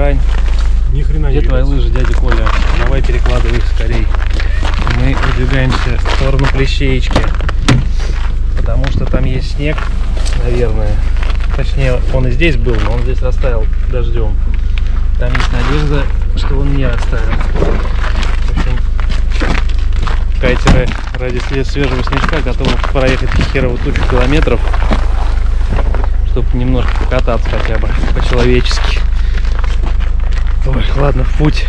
грань. Ни хрена не Где твои видно. лыжи, дядя Коля? Давай перекладывай их скорей. Мы выдвигаемся в сторону Плещеечки. Потому что там есть снег, наверное. Точнее, он и здесь был, но он здесь растаял дождем. Там есть надежда, что он не растаял. В общем, кайтеры ради све- свежего снежка готовы проехать херово тучу километров, чтобы немножко покататься хотя бы по-человечески. Ладно, в путь.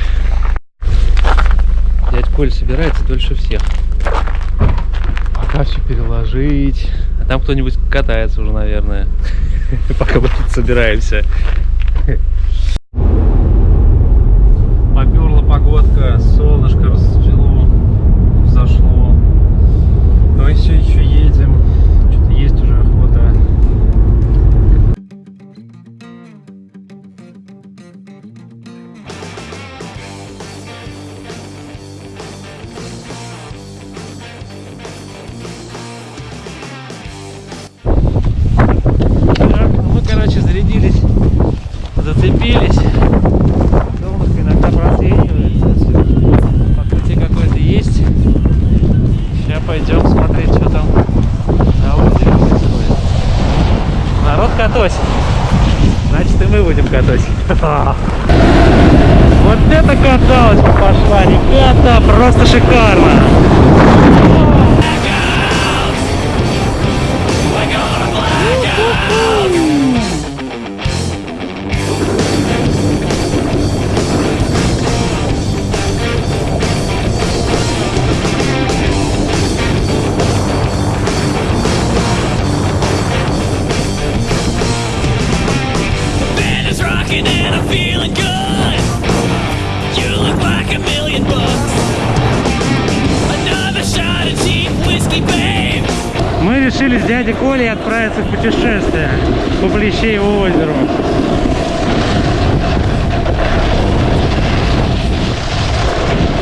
Дядь Коль собирается дольше всех. Пока все переложить. А там кто-нибудь катается уже, наверное. Пока мы тут собираемся. Катосит. Значит, и мы будем катать. Вот это каталочка пошла, ребята, просто шикарно. Мы решили с дядей Колей отправиться в путешествие по Плещееву озеру.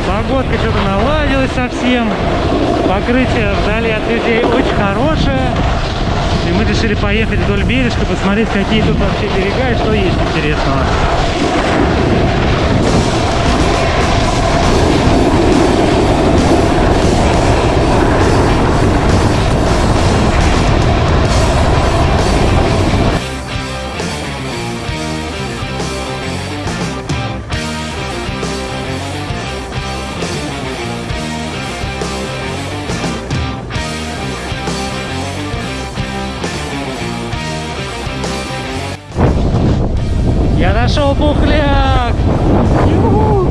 Погодка что-то наладилась совсем. Покрытие вдали от людей очень хорошее. Мы решили поехать вдоль бережка, посмотреть, какие тут вообще берега и что есть интересного. Я нашел бухляк! Ю-ху!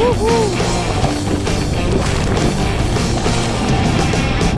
Уху!